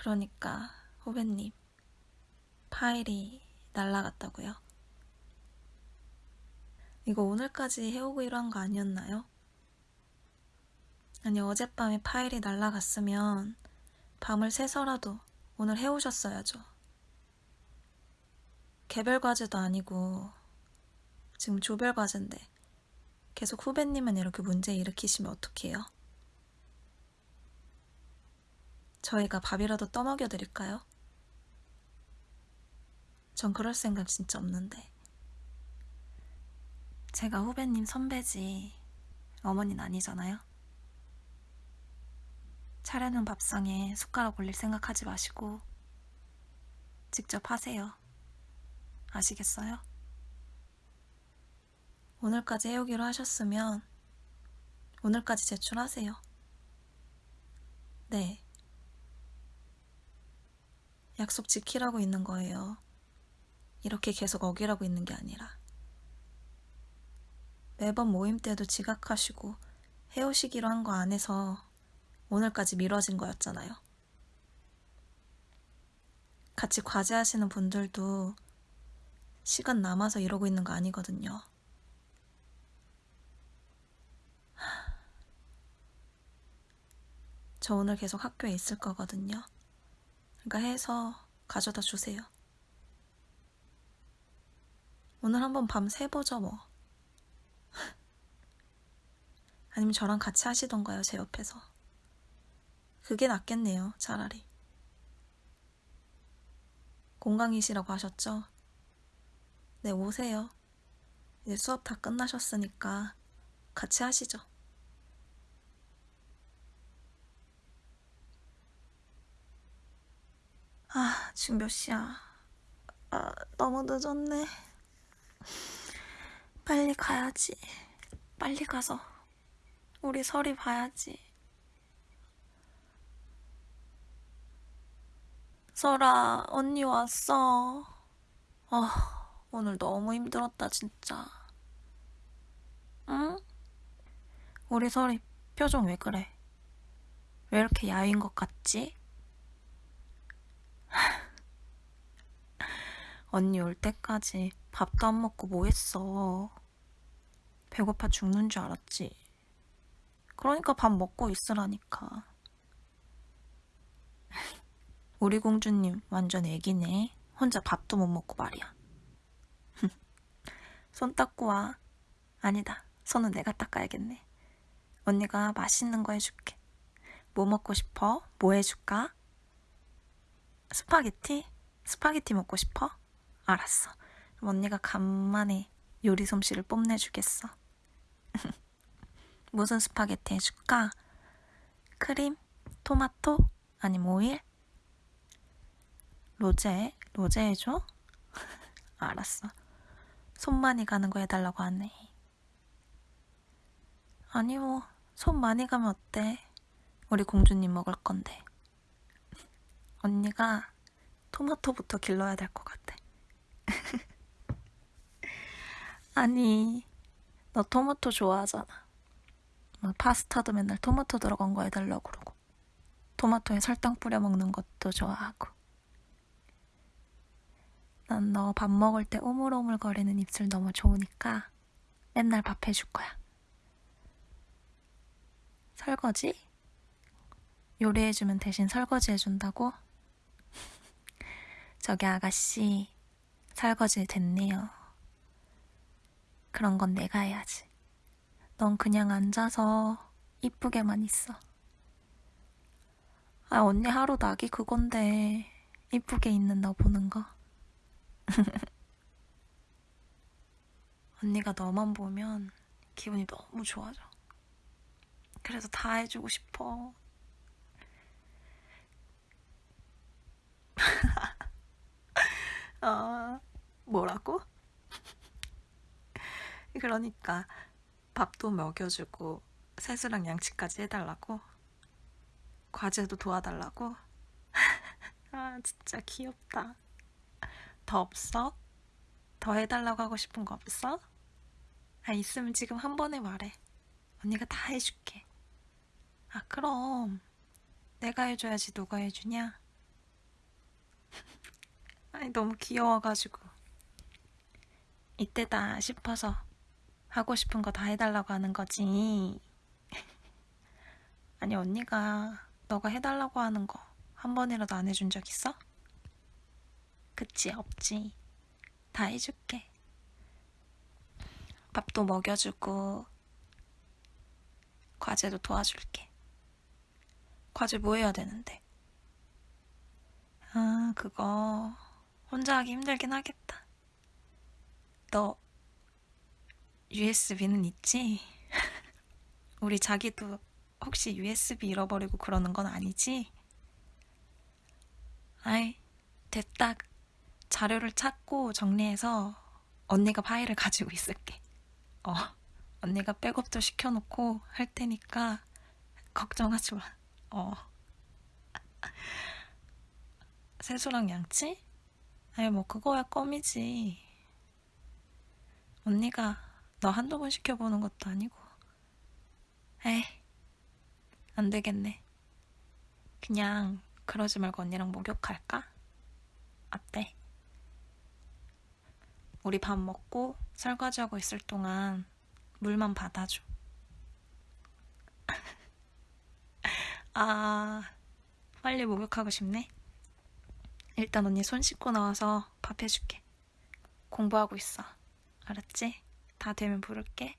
그러니까 후배님 파일이 날라갔다고요? 이거 오늘까지 해오기로 한 거 아니었나요? 아니 어젯밤에 파일이 날라갔으면 밤을 새서라도 오늘 해오셨어야죠. 개별 과제도 아니고 지금 조별 과제인데 계속 후배님은 이렇게 문제 일으키시면 어떡해요? 저희가 밥이라도 떠먹여 드릴까요? 전 그럴 생각 진짜 없는데. 제가 후배님 선배지 어머니는 아니잖아요. 차려놓은 밥상에 숟가락 올릴 생각하지 마시고 직접 하세요. 아시겠어요? 오늘까지 해오기로 하셨으면 오늘까지 제출하세요. 네. 약속 지키라고 있는 거예요. 이렇게 계속 어기라고 있는 게 아니라. 매번 모임 때도 지각하시고 해오시기로 한 거 안에서 오늘까지 미뤄진 거였잖아요. 같이 과제하시는 분들도 시간 남아서 이러고 있는 거 아니거든요. 저 오늘 계속 학교에 있을 거거든요. 그러니까 해서 가져다 주세요. 오늘 한번 밤 새보죠 뭐. 아니면 저랑 같이 하시던가요 제 옆에서. 그게 낫겠네요 차라리. 공강이시라고 하셨죠? 네 오세요. 이제 수업 다 끝나셨으니까 같이 하시죠. 아, 지금 몇 시야? 아, 너무 늦었네. 빨리 가야지. 빨리 가서 우리 설이 봐야지. 설아, 언니 왔어. 아, 오늘 너무 힘들었다, 진짜. 응? 우리 설이 표정 왜 그래? 왜 이렇게 야윈 것 같지? 언니 올 때까지 밥도 안 먹고 뭐 했어? 배고파 죽는 줄 알았지? 그러니까 밥 먹고 있으라니까. 우리 공주님 완전 애기네. 혼자 밥도 못 먹고 말이야. 손 닦고 와. 아니다. 손은 내가 닦아야겠네. 언니가 맛있는 거 해줄게. 뭐 먹고 싶어? 뭐 해줄까? 스파게티? 스파게티 먹고 싶어? 알았어. 그럼 언니가 간만에 요리 솜씨를 뽐내주겠어. 무슨 스파게티 해줄까? 크림? 토마토? 아니면 오일? 로제? 로제 해줘? 알았어. 손 많이 가는 거 해달라고 하네. 아니 뭐, 손 많이 가면 어때? 우리 공주님 먹을 건데. 언니가 토마토부터 길러야 될 것 같아. 아니, 너 토마토 좋아하잖아. 막 파스타도 맨날 토마토 들어간 거 해달라고 그러고. 토마토에 설탕 뿌려 먹는 것도 좋아하고. 난 너 밥 먹을 때 오물오물 거리는 입술 너무 좋으니까 맨날 밥 해줄 거야. 설거지? 요리해주면 대신 설거지 해준다고? 저기 아가씨, 설거지 됐네요. 그런 건 내가 해야지. 넌 그냥 앉아서 이쁘게만 있어. 아, 언니 하루 낙이 그건데, 이쁘게 있는 너 보는 거. 언니가 너만 보면 기분이 너무 좋아져. 그래서 다 해주고 싶어. 어, 뭐라고? 그러니까 밥도 먹여주고 세수랑 양치까지 해달라고? 과제도 도와달라고? 아, 진짜 귀엽다. 더 없어? 더 해달라고 하고 싶은 거 없어? 아, 있으면 지금 한 번에 말해. 언니가 다 해줄게. 아, 그럼. 내가 해줘야지 누가 해주냐? 아니, 너무 귀여워가지고. 이때다 싶어서 하고 싶은 거 다 해달라고 하는 거지. 아니, 언니가 너가 해달라고 하는 거 한 번이라도 안 해준 적 있어? 그치, 없지. 다 해줄게. 밥도 먹여주고, 과제도 도와줄게. 과제 뭐 해야 되는데? 아, 그거 혼자 하기 힘들긴 하겠다. 너 USB는 있지? 우리 자기도 혹시 USB 잃어버리고 그러는 건 아니지? 아이, 됐다. 자료를 찾고 정리해서 언니가 파일을 가지고 있을게. 어, 언니가 백업도 시켜놓고 할 테니까 걱정하지 마. 어. 세수랑 양치? 아니, 뭐, 그거야 껌이지. 언니가 너 한두 번 시켜보는 것도 아니고. 에이, 안 되겠네. 그냥 그러지 말고 언니랑 목욕할까? 어때? 우리 밥 먹고 설거지하고 있을 동안 물만 받아줘. 아, 빨리 목욕하고 싶네. 일단 언니 손 씻고 나와서 밥 해줄게. 공부하고 있어. 알았지? 다 되면 부를게.